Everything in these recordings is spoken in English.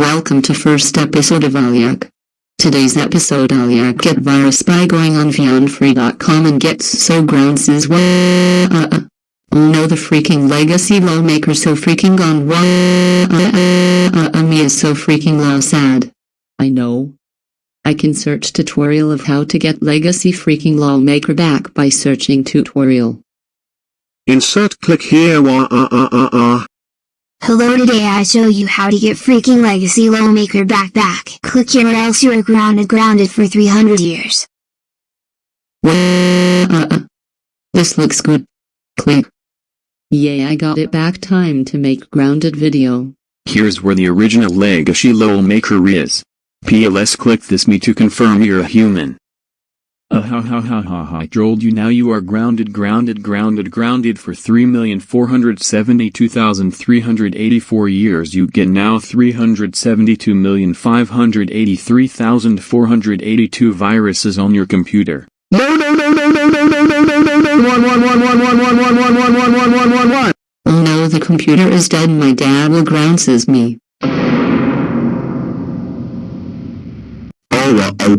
Welcome to first episode of Aliak. Today's episode Aliak get virus by going on beyondfree.com and gets so grounds is what uh, uh. No the freaking legacy lawmaker so freaking gone what uh, uh, uh, me is so freaking law sad. I know. I can search tutorial of how to get legacy freaking lawmaker back by searching tutorial. Insert click here wah ah ah ah ah. Hello today I show you how to get freaking legacy lawmaker back back. Click here or else you are grounded grounded for 300 years. Wah, uh, uh. This looks good. Click. Yay I got it back time to make grounded video. Here's where the original Legacy LOL maker is. PLS click this me to confirm you're a human. Uh ha ha ha ha ha I trolled you now you are grounded grounded grounded grounded for 3,472,384 years you get now 372,583,482 viruses on your computer. No no no no no no no no no no no one one one one one one one one one one one one one one. Oh no the computer is dead my dad will grounds me. Oh uh,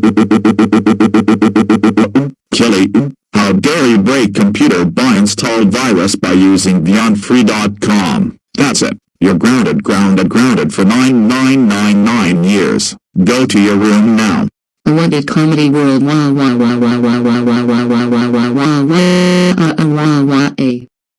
How dare you break computer by installed virus by using beyondfree.com. That's it. You're grounded grounded grounded for 9999 years. Go to your room now. What did comedy world wah wah wah wah wah wah wah wah wah wah wah